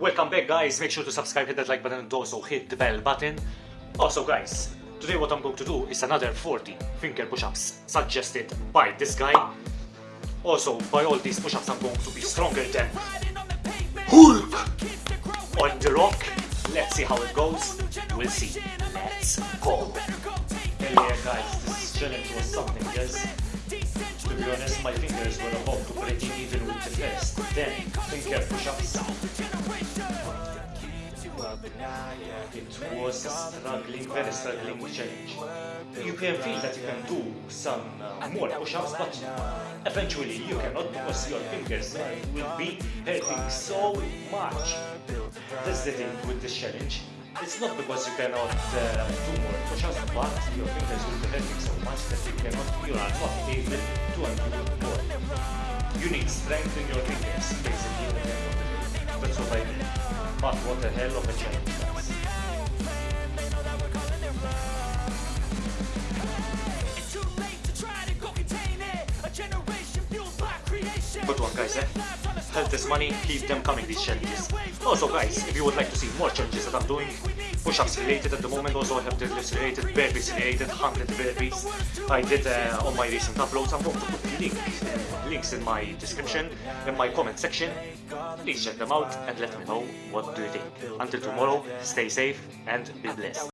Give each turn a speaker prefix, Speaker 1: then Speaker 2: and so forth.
Speaker 1: Welcome back guys, make sure to subscribe, hit that like button and also hit the bell button. Also guys, today what I'm going to do is another 40 finger push-ups suggested by this guy. Also, by all these push-ups I'm going to be stronger than Hulk on the rock. Let's see how it goes. We'll see. Let's go. Hell yeah guys, this challenge was something else. To be honest, my fingers were about to break even with the first 10 finger push-ups. It was a struggling, very struggling challenge. You can feel that you can do some uh, more push-ups, but eventually you cannot because your fingers will be hurting so much. That's the thing with this challenge. It's not because you cannot uh, do more push-ups, but your fingers will be hurting so much that you cannot, you are not able to undo more. You need strength in your fingers, basically. That's what I mean. But what a hell of a challenge, guys. Good one guys, eh? Health is money, keep them coming these challenges. Also guys, if you would like to see more challenges that I'm doing, push-ups related at the moment, also I have deadlifts related, burpees related, 100 burpees I did uh, on my recent uploads. I'm going to put links, links in my description, in my comment section. Please check them out and let me know what do you think. Until tomorrow, stay safe and be blessed.